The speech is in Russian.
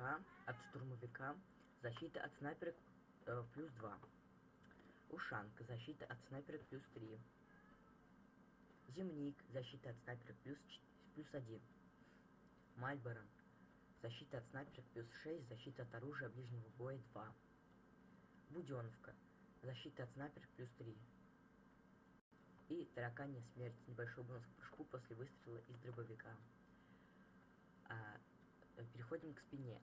дробовика от штурмовика защита от снайперов плюс два. Ушанка защита от снайперов плюс три. Земник защита от снайперов плюс плюс один. Мальборо защита от снайперов плюс шесть защита от оружия ближнего боя два. Буденовка защита от снайперов плюс три. И тараканья смерть небольшой бонус к прыжку после выстрела из дробовика переходим к спине